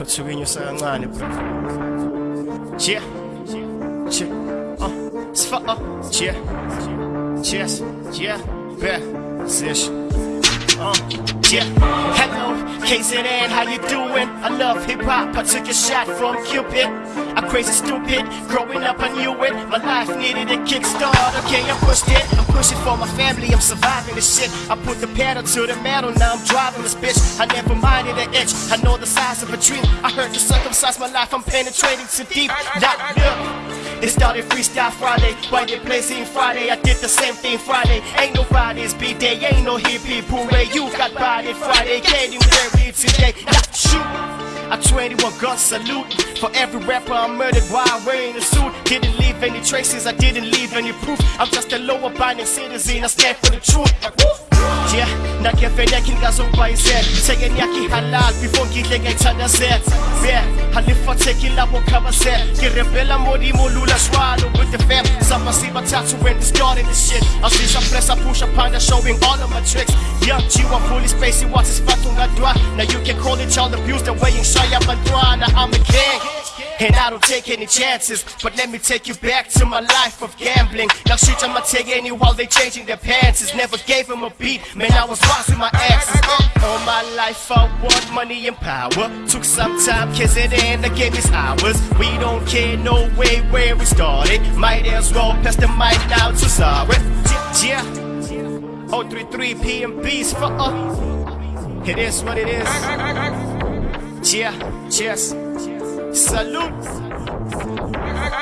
uthuke sa kancane bro yeah yeah uh sfa uh yeah cheers yeah yeah sish uh yeah hello KZN how you doing? I love hip hop I took a shot from Cupid. I'm crazy stupid. Growing up I knew it. My life needed a kickstart. Okay I pushed it I'm pushing for my family. I'm surviving this shit. I put the pedal to the metal. Now I'm driving this bitch. I never minded an itch I know the size of a dream I heard to circumcise my life. I'm penetrating too deep. Not look it started Freestyle Friday, why they blazing Friday? I did the same thing Friday. Ain't no Fridays B-Day, ain't no hippie parade. You got body Friday, getting buried today. Not shoot. I 21 gun salute For every rapper I murdered while wearing a suit Didn't any traces, I didn't leave any proof. I'm just a lower abiding citizen, I stand for the truth. Yeah, nakefenekin ngazongibhayisela Thekeni halal before ngidle ngayithandazela Yeah, halifa theki labo khabasela Ngirebela modimo lula swallow with the fam. Sama sibathathu when we started this shit. Asisha press, I push up under showing all of my tricks. G, I'm fully spacey, what's his fatungadwa Now you can call it child abuse the way up and Now I'm a king and I don't take any chances But let me take you back to my life of gambling. Now shit I'ma take any while they changing their pants. Never gave them a beat, man I was bossing my exes All my life I want money and power. Took some time, kiss it in, I gave us hours We don't care, no way where we started. Might as well pass the mic now to sorry Yeah, 033 PMBs for uh It is what it is. Yeah, cheers Salute. XYZ